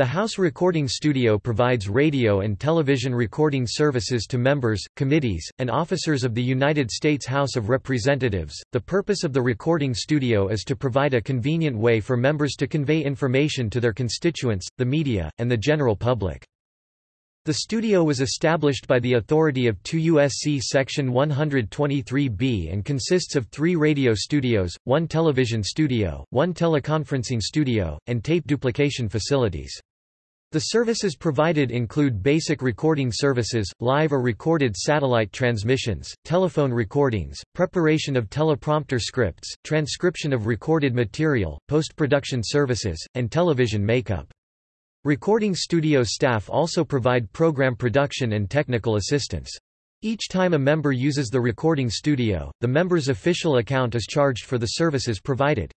The House Recording Studio provides radio and television recording services to members, committees, and officers of the United States House of Representatives. The purpose of the recording studio is to provide a convenient way for members to convey information to their constituents, the media, and the general public. The studio was established by the authority of 2 U.S.C. Section 123b and consists of three radio studios, one television studio, one teleconferencing studio, and tape duplication facilities. The services provided include basic recording services, live or recorded satellite transmissions, telephone recordings, preparation of teleprompter scripts, transcription of recorded material, post-production services, and television makeup. Recording studio staff also provide program production and technical assistance. Each time a member uses the recording studio, the member's official account is charged for the services provided.